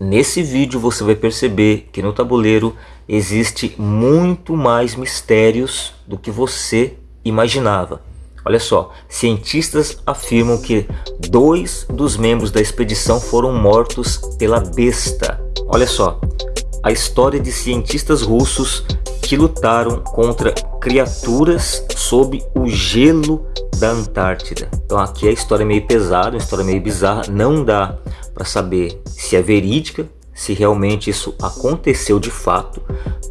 nesse vídeo você vai perceber que no tabuleiro existe muito mais mistérios do que você imaginava. Olha só, cientistas afirmam que dois dos membros da expedição foram mortos pela besta. Olha só, a história de cientistas russos que lutaram contra criaturas sob o gelo da Antártida. Então aqui a história é meio pesada, uma história meio bizarra, não dá para saber se é verídica, se realmente isso aconteceu de fato,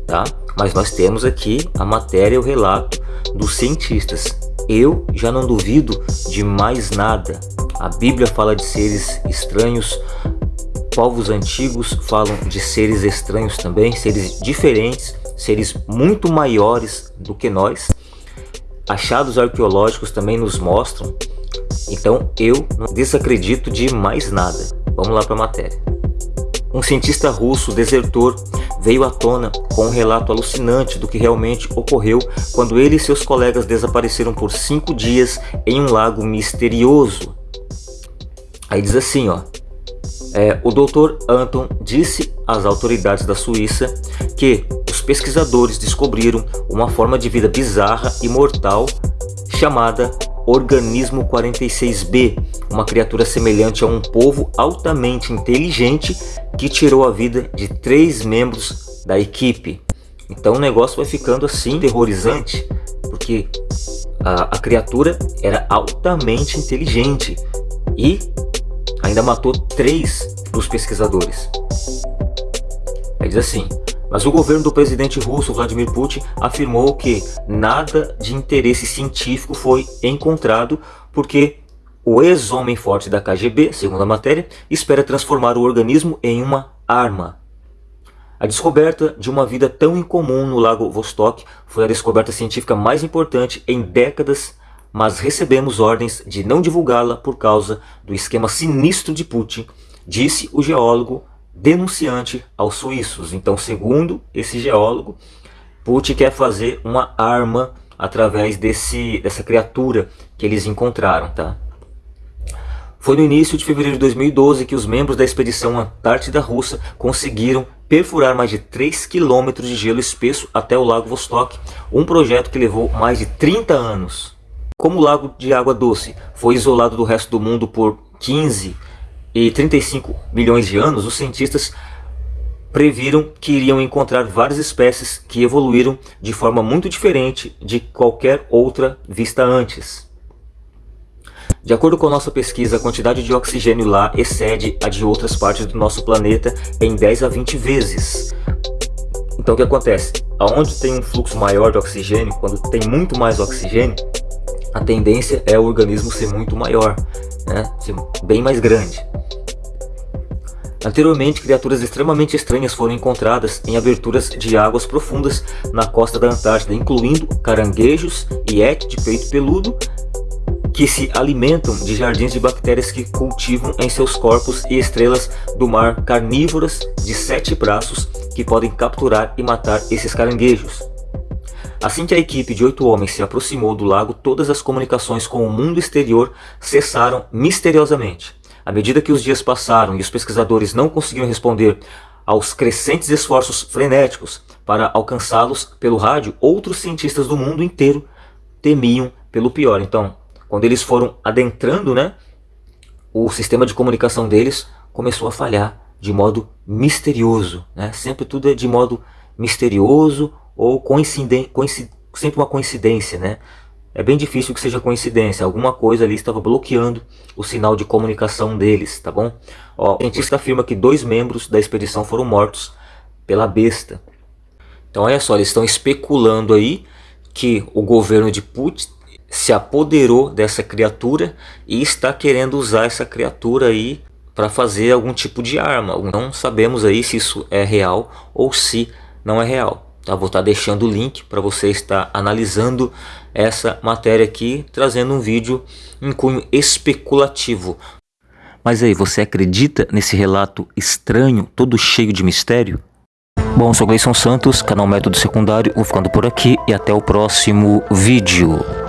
tá? Mas nós temos aqui a matéria, o relato dos cientistas. Eu já não duvido de mais nada. A Bíblia fala de seres estranhos, povos antigos falam de seres estranhos também, seres diferentes, seres muito maiores do que nós. Achados arqueológicos também nos mostram. Então eu não desacredito de mais nada. Vamos lá para a matéria. Um cientista russo desertor veio à tona com um relato alucinante do que realmente ocorreu quando ele e seus colegas desapareceram por cinco dias em um lago misterioso. Aí diz assim, ó. É, o Dr. Anton disse às autoridades da Suíça que os pesquisadores descobriram uma forma de vida bizarra e mortal chamada Organismo 46B, uma criatura semelhante a um povo altamente inteligente que tirou a vida de três membros da equipe. Então o negócio vai ficando assim terrorizante, porque a, a criatura era altamente inteligente e ainda matou três dos pesquisadores. Aí diz assim, mas o governo do presidente russo Vladimir Putin afirmou que nada de interesse científico foi encontrado porque o ex-homem forte da KGB, segundo a matéria, espera transformar o organismo em uma arma. A descoberta de uma vida tão incomum no lago Vostok foi a descoberta científica mais importante em décadas mas recebemos ordens de não divulgá-la por causa do esquema sinistro de Putin, disse o geólogo denunciante aos suíços. Então, segundo esse geólogo, Putin quer fazer uma arma através desse, dessa criatura que eles encontraram. Tá? Foi no início de fevereiro de 2012 que os membros da expedição Antártida Russa conseguiram perfurar mais de 3 quilômetros de gelo espesso até o Lago Vostok, um projeto que levou mais de 30 anos. Como o lago de água doce foi isolado do resto do mundo por 15 e 35 milhões de anos, os cientistas previram que iriam encontrar várias espécies que evoluíram de forma muito diferente de qualquer outra vista antes. De acordo com nossa pesquisa, a quantidade de oxigênio lá excede a de outras partes do nosso planeta em 10 a 20 vezes. Então o que acontece? Aonde tem um fluxo maior de oxigênio, quando tem muito mais oxigênio, a tendência é o organismo ser muito maior, né? ser bem mais grande. Anteriormente, criaturas extremamente estranhas foram encontradas em aberturas de águas profundas na costa da Antártida, incluindo caranguejos e de peito peludo, que se alimentam de jardins de bactérias que cultivam em seus corpos e estrelas do mar carnívoras de sete braços que podem capturar e matar esses caranguejos. Assim que a equipe de oito homens se aproximou do lago, todas as comunicações com o mundo exterior cessaram misteriosamente. À medida que os dias passaram e os pesquisadores não conseguiam responder aos crescentes esforços frenéticos para alcançá-los pelo rádio, outros cientistas do mundo inteiro temiam pelo pior. Então, quando eles foram adentrando, né, o sistema de comunicação deles começou a falhar de modo misterioso. Né? Sempre tudo é de modo misterioso ou coincide, coincide, sempre uma coincidência, né? É bem difícil que seja coincidência, alguma coisa ali estava bloqueando o sinal de comunicação deles, tá bom? Ó, o cientista afirma que dois membros da expedição foram mortos pela besta. Então olha só, eles estão especulando aí que o governo de Putin se apoderou dessa criatura e está querendo usar essa criatura aí para fazer algum tipo de arma. Não sabemos aí se isso é real ou se não é real. Tá? Vou estar tá deixando o link para você estar analisando essa matéria aqui, trazendo um vídeo em cunho especulativo. Mas aí, você acredita nesse relato estranho, todo cheio de mistério? Bom, sou Gleison Santos, canal Método Secundário, vou ficando por aqui e até o próximo vídeo.